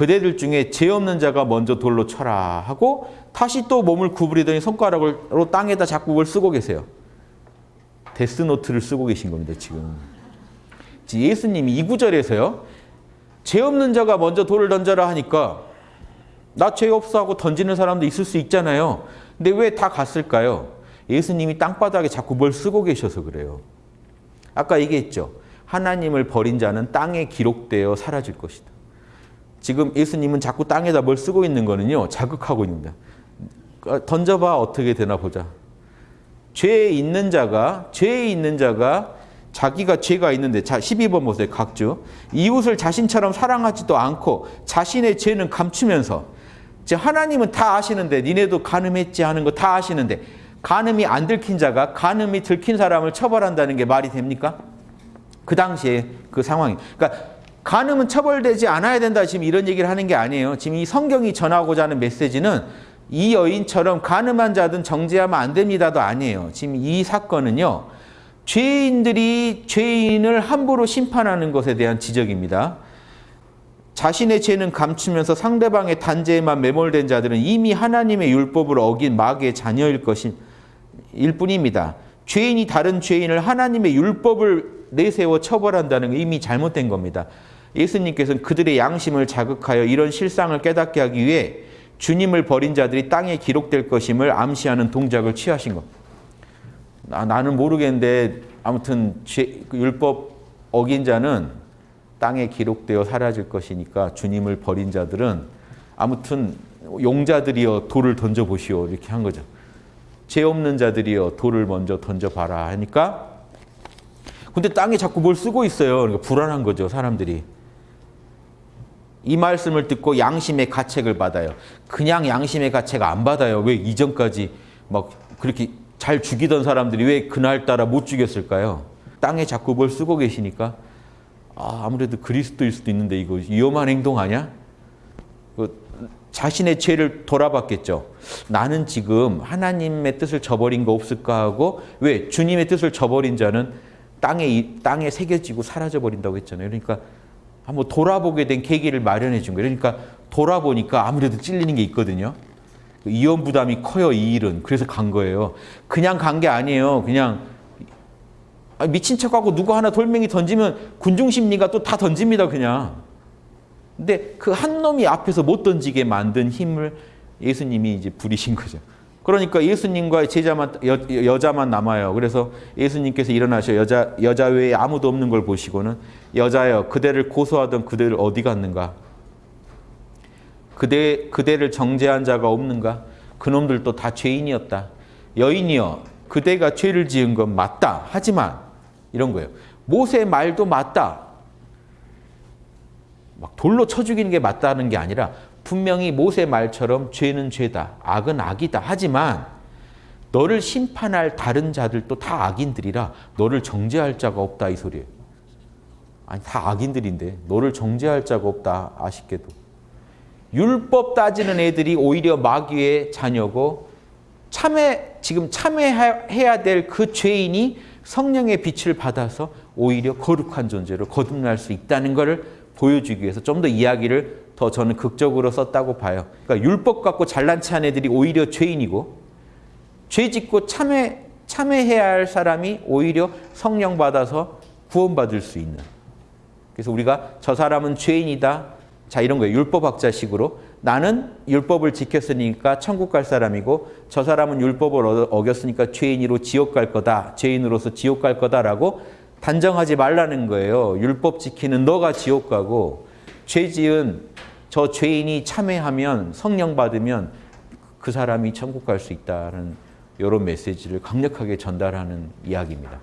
그대들 중에 죄 없는 자가 먼저 돌로 쳐라 하고 다시 또 몸을 구부리더니 손가락으로 땅에다 자꾸 그걸 쓰고 계세요. 데스노트를 쓰고 계신 겁니다, 지금. 예수님이 이 구절에서요. 죄 없는 자가 먼저 돌을 던져라 하니까 나 죄 없어 하고 던지는 사람도 있을 수 있잖아요. 근데 왜 다 갔을까요? 예수님이 땅바닥에 자꾸 뭘 쓰고 계셔서 그래요. 아까 얘기했죠. 하나님을 버린 자는 땅에 기록되어 사라질 것이다. 지금 예수님은 자꾸 땅에다 뭘 쓰고 있는 거는요. 자극하고 있습니다. 던져봐 어떻게 되나 보자. 죄에 있는 자가 죄에 있는 자가 자기가 죄가 있는데 자 12번 보세요. 각주. 이웃을 자신처럼 사랑하지도 않고 자신의 죄는 감추면서 하나님은 다 아시는데 니네도 간음했지 하는 거 다 아시는데 간음이 안 들킨 자가 간음이 들킨 사람을 처벌한다는 게 말이 됩니까? 그 당시에 그 상황이. 그러니까 간음은 처벌되지 않아야 된다 지금 이런 얘기를 하는 게 아니에요. 지금 이 성경이 전하고자 하는 메시지는 이 여인처럼 간음한 자든 정죄하면 안 됩니다도 아니에요. 지금 이 사건은요. 죄인들이 죄인을 함부로 심판하는 것에 대한 지적입니다. 자신의 죄는 감추면서 상대방의 단죄에만 매몰된 자들은 이미 하나님의 율법을 어긴 마귀의 자녀일 것일 뿐입니다. 죄인이 다른 죄인을 하나님의 율법을 내세워 처벌한다는 게 이미 잘못된 겁니다. 예수님께서는 그들의 양심을 자극하여 이런 실상을 깨닫게 하기 위해 주님을 버린 자들이 땅에 기록될 것임을 암시하는 동작을 취하신 겁니다. 나, 나는 모르겠는데 아무튼 죄, 그 율법 어긴 자는 땅에 기록되어 사라질 것이니까 주님을 버린 자들은 아무튼 용자들이여 돌을 던져보시오 이렇게 한 거죠. 죄 없는 자들이여 돌을 먼저 던져봐라 하니까 근데 땅에 자꾸 뭘 쓰고 있어요. 그러니까 불안한 거죠 사람들이. 이 말씀을 듣고 양심의 가책을 받아요. 그냥 양심의 가책 안 받아요. 왜 이전까지 막 그렇게 잘 죽이던 사람들이 왜 그날따라 못 죽였을까요? 땅에 자꾸 뭘 쓰고 계시니까 아, 아무래도 그리스도일 수도 있는데 이거 위험한 행동 아니야? 그 자신의 죄를 돌아봤겠죠. 나는 지금 하나님의 뜻을 저버린 거 없을까 하고 왜 주님의 뜻을 저버린 자는 땅에 땅에 새겨지고 사라져 버린다고 했잖아요. 그러니까 한번 돌아보게 된 계기를 마련해 준 거예요. 그러니까 돌아보니까 아무래도 찔리는 게 있거든요. 이혼 부담이 커요, 이 일은. 그래서 간 거예요. 그냥 간 게 아니에요. 그냥 미친 척하고 누구 하나 돌멩이 던지면 군중심리가 또 다 던집니다, 그냥. 근데 그 한 놈이 앞에서 못 던지게 만든 힘을 예수님이 이제 부리신 거죠. 그러니까 예수님과 제자만 여, 여자만 남아요. 그래서 예수님께서 일어나셔 여자 여자 외에 아무도 없는 걸 보시고는 여자여 그대를 고소하던 그대를 어디 갔는가? 그대 그대를 정죄한 자가 없는가? 그놈들도 다 죄인이었다. 여인이여 그대가 죄를 지은 건 맞다. 하지만 이런 거예요. 모세 말도 맞다. 막 돌로 쳐 죽이는 게 맞다는 게 아니라 분명히 모세 말처럼 죄는 죄다. 악은 악이다. 하지만 너를 심판할 다른 자들도 다 악인들이라 너를 정죄할 자가 없다 이 소리예요. 아니 다 악인들인데 너를 정죄할 자가 없다 아쉽게도. 율법 따지는 애들이 오히려 마귀의 자녀고 참회 지금 참회해야 될 그 죄인이 성령의 빛을 받아서 오히려 거룩한 존재로 거듭날 수 있다는 것을 보여주기 위해서 좀 더 이야기를 더 저는 극적으로 썼다고 봐요. 그러니까 율법 갖고 잘난 체한 애들이 오히려 죄인이고 죄 짓고 참회, 참회해야 할 사람이 오히려 성령 받아서 구원받을 수 있는. 그래서 우리가 저 사람은 죄인이다. 자 이런 거예요. 율법학자식으로 나는 율법을 지켰으니까 천국 갈 사람이고 저 사람은 율법을 어겼으니까 죄인으로 지옥 갈 거다. 죄인으로서 지옥 갈 거다라고 단정하지 말라는 거예요. 율법 지키는 너가 지옥 가고 죄 지은 저 죄인이 참회하면 성령 받으면 그 사람이 천국 갈 수 있다는 이런 메시지를 강력하게 전달하는 이야기입니다.